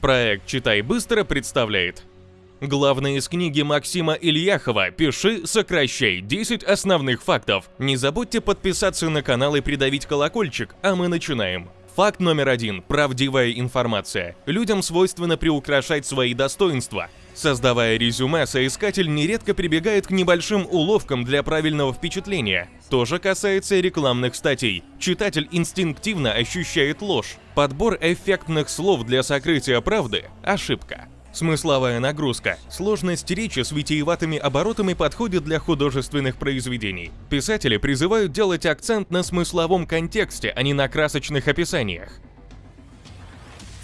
Проект «Читай быстро» представляет Главное из книги Максима Ильяхова «Пиши, сокращай. 10 основных фактов». Не забудьте подписаться на канал и придавить колокольчик, а мы начинаем. Факт номер один – правдивая информация. Людям свойственно приукрашать свои достоинства. Создавая резюме, соискатель нередко прибегает к небольшим уловкам для правильного впечатления. То же касается рекламных статей. Читатель инстинктивно ощущает ложь. Подбор эффектных слов для сокрытия правды – ошибка. Смысловая нагрузка. Сложность речи с витиеватыми оборотами подходит для художественных произведений. Писатели призывают делать акцент на смысловом контексте, а не на красочных описаниях.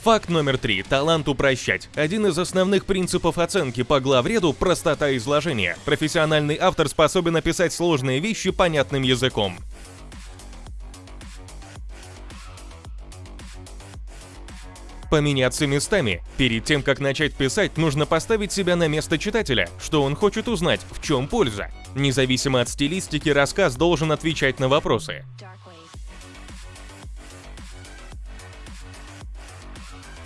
Факт номер три. Талант упрощать. Один из основных принципов оценки по главреду – простота изложения. Профессиональный автор способен описать сложные вещи понятным языком. Поменяться местами. Перед тем, как начать писать, нужно поставить себя на место читателя, что он хочет узнать, в чем польза. Независимо от стилистики, рассказ должен отвечать на вопросы.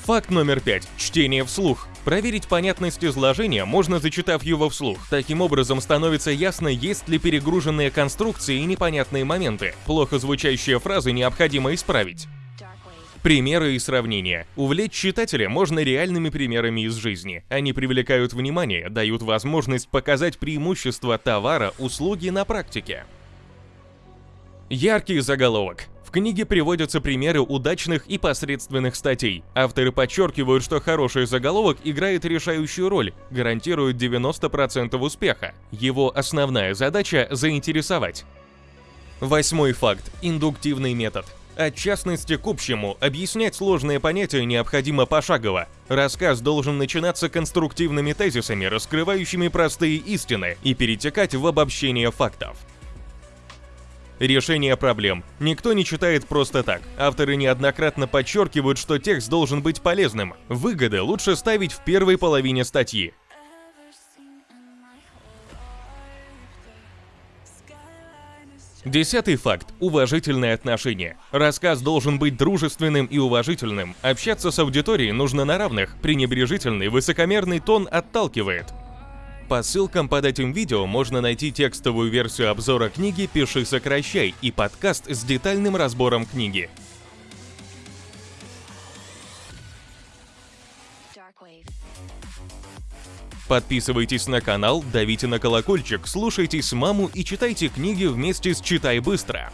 Факт номер пять. Чтение вслух. Проверить понятность изложения можно, зачитав его вслух. Таким образом становится ясно, есть ли перегруженные конструкции и непонятные моменты. Плохо звучащие фразы необходимо исправить. Примеры и сравнения. Увлечь читателя можно реальными примерами из жизни. Они привлекают внимание, дают возможность показать преимущества товара, услуги на практике. Яркий заголовок. В книге приводятся примеры удачных и посредственных статей. Авторы подчеркивают, что хороший заголовок играет решающую роль, гарантирует 90% успеха. Его основная задача – заинтересовать. Восьмой факт – индуктивный метод. От частности к общему, объяснять сложные понятия необходимо пошагово. Рассказ должен начинаться конструктивными тезисами, раскрывающими простые истины, и перетекать в обобщение фактов. Решение проблем. Никто не читает просто так. Авторы неоднократно подчеркивают, что текст должен быть полезным. Выгоды лучше ставить в первой половине статьи. Десятый факт – уважительное отношение. Рассказ должен быть дружественным и уважительным. Общаться с аудиторией нужно на равных, пренебрежительный, высокомерный тон отталкивает. По ссылкам под этим видео можно найти текстовую версию обзора книги «Пиши, сокращай» и подкаст с детальным разбором книги. Подписывайтесь на канал, давите на колокольчик, слушайте с маму и читайте книги вместе с «Читай быстро».